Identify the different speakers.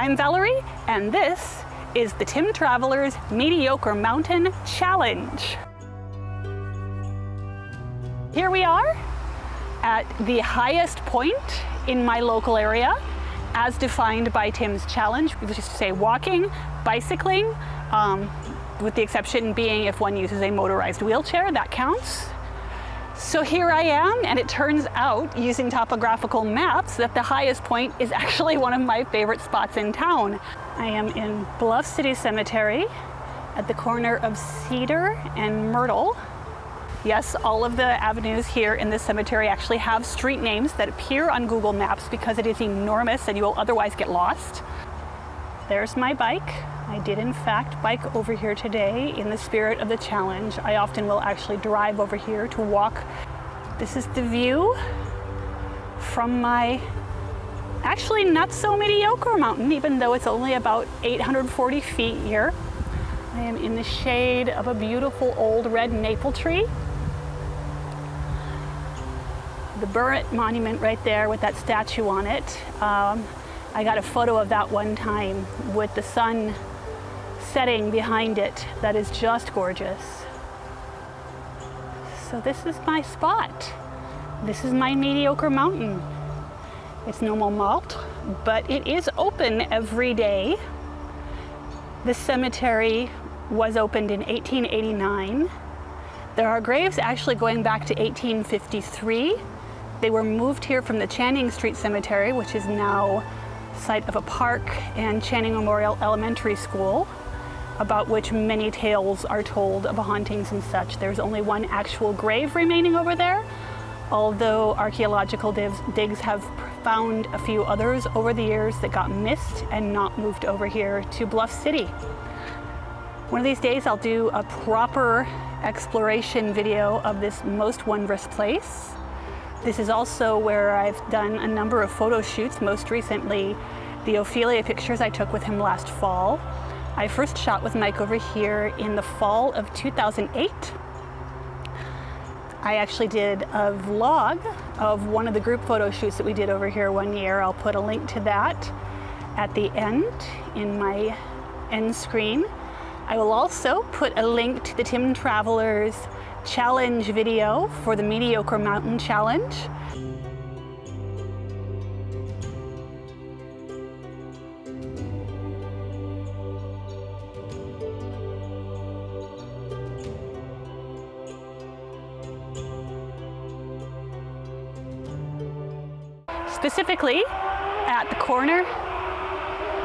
Speaker 1: I'm Valerie, and this is the Tim Traveller's Mediocre Mountain Challenge. Here we are at the highest point in my local area, as defined by Tim's challenge, which is to say walking, bicycling, um, with the exception being if one uses a motorized wheelchair, that counts. So here I am, and it turns out, using topographical maps, that the highest point is actually one of my favorite spots in town. I am in Bluff City Cemetery at the corner of Cedar and Myrtle. Yes, all of the avenues here in this cemetery actually have street names that appear on Google Maps because it is enormous and you will otherwise get lost. There's my bike. I did in fact bike over here today in the spirit of the challenge. I often will actually drive over here to walk. This is the view from my actually not so mediocre mountain, even though it's only about 840 feet here. I am in the shade of a beautiful old red maple tree. The Burritt Monument right there with that statue on it. Um, I got a photo of that one time with the sun setting behind it that is just gorgeous. So this is my spot. This is my mediocre mountain. It's no Montmartre, but it is open every day. The cemetery was opened in 1889. There are graves actually going back to 1853. They were moved here from the Channing Street Cemetery, which is now site of a park and Channing Memorial Elementary School, about which many tales are told of hauntings and such. There's only one actual grave remaining over there, although archaeological digs have found a few others over the years that got missed and not moved over here to Bluff City. One of these days I'll do a proper exploration video of this most wondrous place. This is also where I've done a number of photo shoots, most recently the Ophelia pictures I took with him last fall. I first shot with Mike over here in the fall of 2008. I actually did a vlog of one of the group photo shoots that we did over here one year. I'll put a link to that at the end in my end screen. I will also put a link to the Tim Traveller's challenge video for the Mediocre Mountain Challenge. Specifically, at the corner